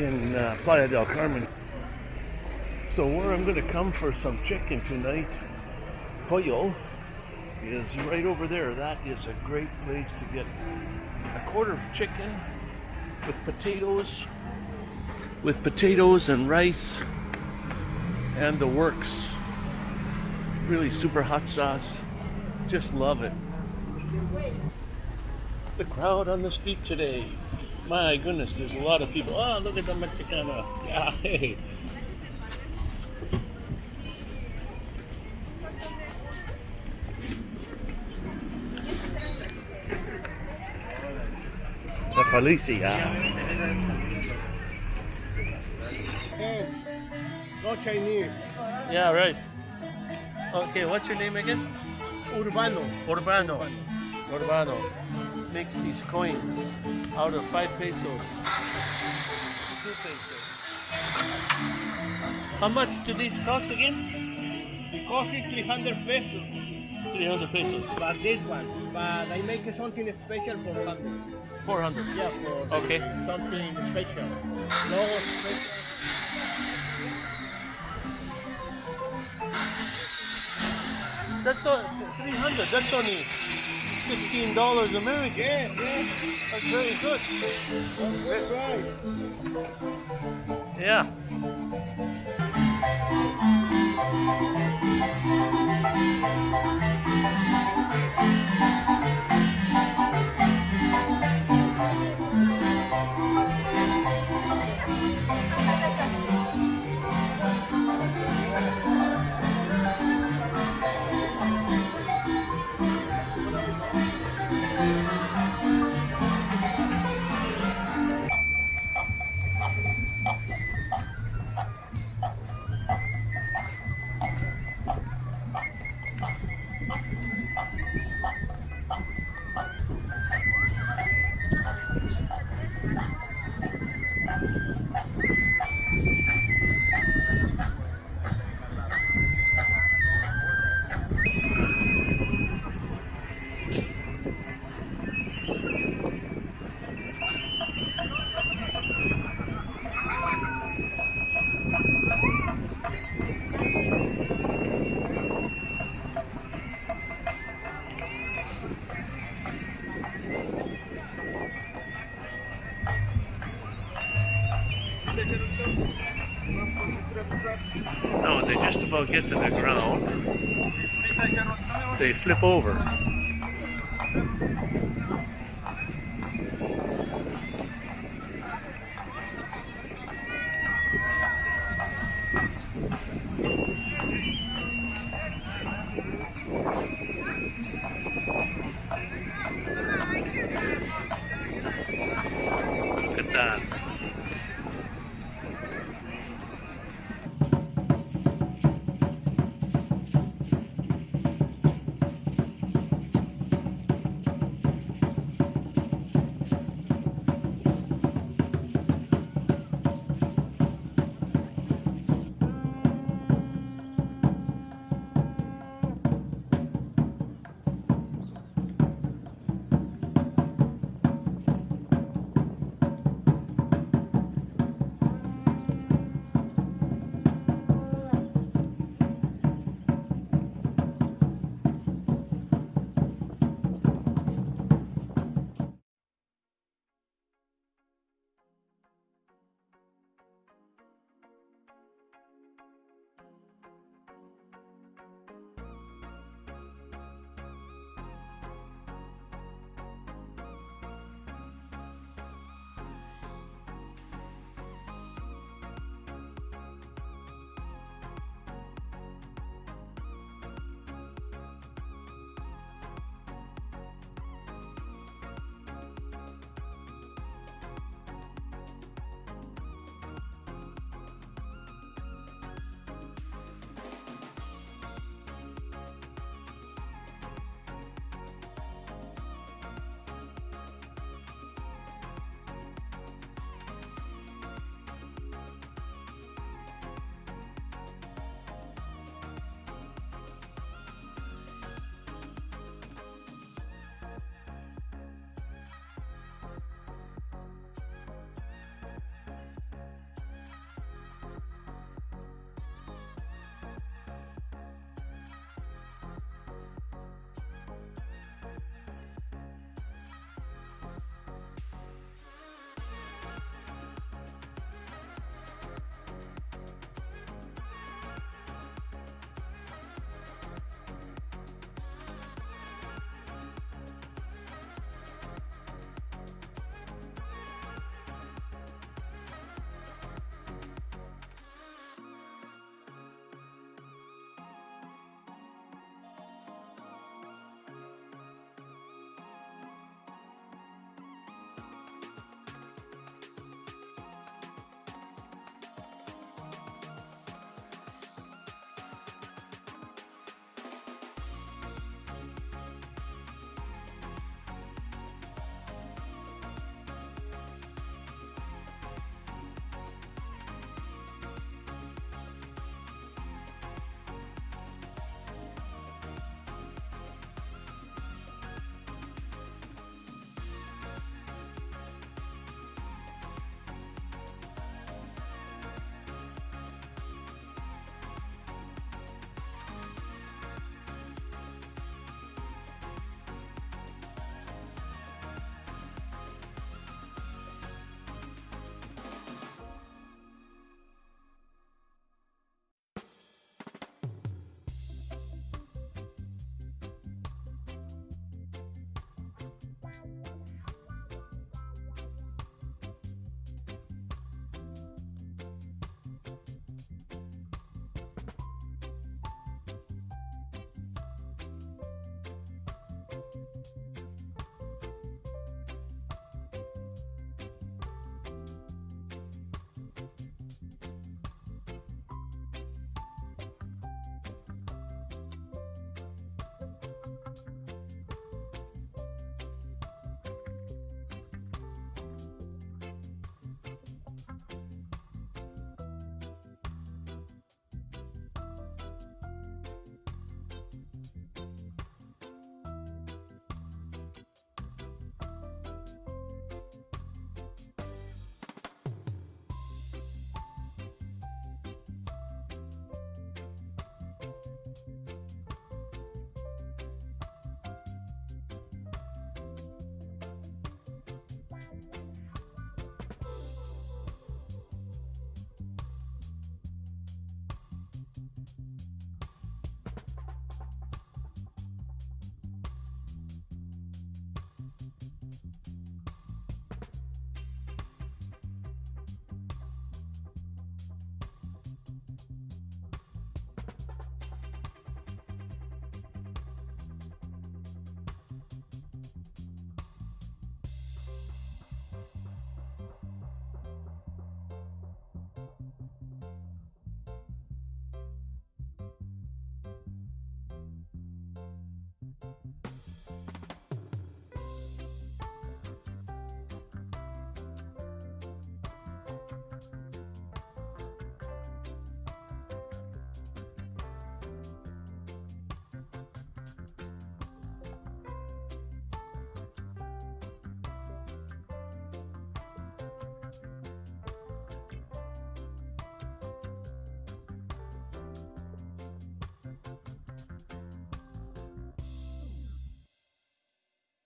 in uh, Playa del Carmen. So where I'm going to come for some chicken tonight, Pollo, is right over there. That is a great place to get a quarter of chicken with potatoes, with potatoes and rice and the works. Really super hot sauce. Just love it. The crowd on the street today. My goodness, there's a lot of people. Oh, look at the Mexicana. Yeah, hey. The policia. No Chinese. Yeah, right. Okay, what's your name again? Urbano. Urbano. Urbano makes these coins out of five pesos. Two pesos. How much do these cost again? The cost is 300 pesos. 300 pesos. But this one. But I make something special for 100. 400. Yeah, for Okay. something special. No special. That's all, 300. That's only $16 American. Yeah, yeah. That's very good. That's right. Yeah. Now, when they just about get to the ground, they flip over.